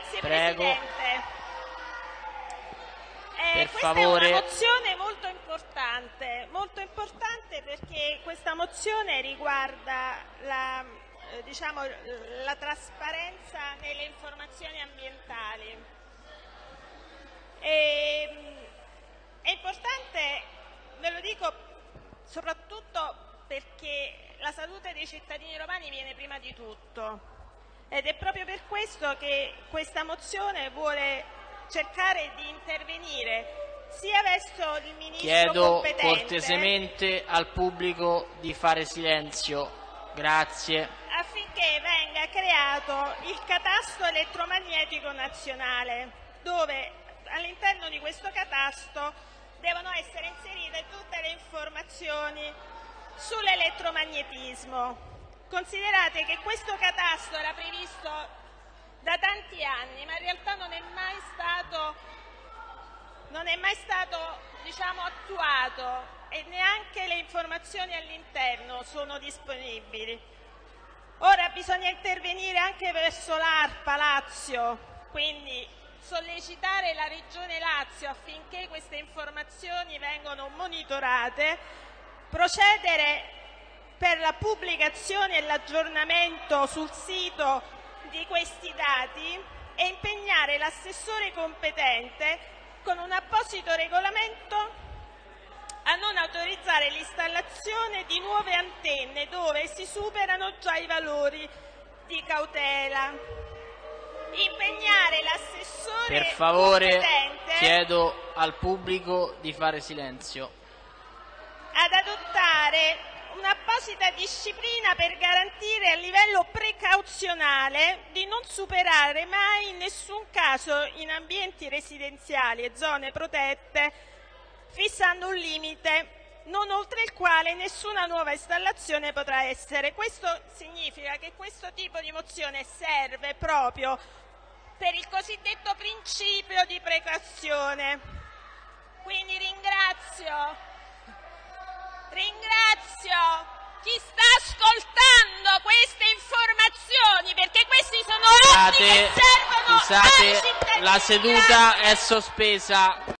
Grazie Prego. Presidente. Eh, Per questa favore. è una mozione molto importante, molto importante perché questa mozione riguarda la, eh, diciamo, la trasparenza nelle informazioni ambientali. E, mh, è importante, ve lo dico soprattutto perché la salute dei cittadini romani viene prima di tutto ed è proprio per questo che questa mozione vuole cercare di intervenire sia verso il ministro Chiedo competente cortesemente al pubblico di fare silenzio. Grazie. affinché venga creato il catasto elettromagnetico nazionale, dove all'interno di questo catasto devono essere inserite tutte le informazioni sull'elettromagnetismo. Considerate che questo catasto era previsto da tanti anni, ma in realtà non è mai stato, è mai stato diciamo, attuato e neanche le informazioni all'interno sono disponibili. Ora bisogna intervenire anche verso l'ARPA Lazio, quindi sollecitare la Regione Lazio affinché queste informazioni vengano monitorate, procedere per la pubblicazione e l'aggiornamento sul sito di questi dati e impegnare l'assessore competente con un apposito regolamento a non autorizzare l'installazione di nuove antenne dove si superano già i valori di cautela. Impegnare l'assessore Per favore, competente chiedo al pubblico di fare silenzio. ad adottare un'apposita disciplina per garantire a livello precauzionale di non superare mai in nessun caso in ambienti residenziali e zone protette, fissando un limite non oltre il quale nessuna nuova installazione potrà essere. Questo significa che questo tipo di mozione serve proprio per il cosiddetto principio di precauzione. Quindi ringrazio Ringrazio chi sta ascoltando queste informazioni perché questi sono atti che servono ai cittadini. la seduta è sospesa.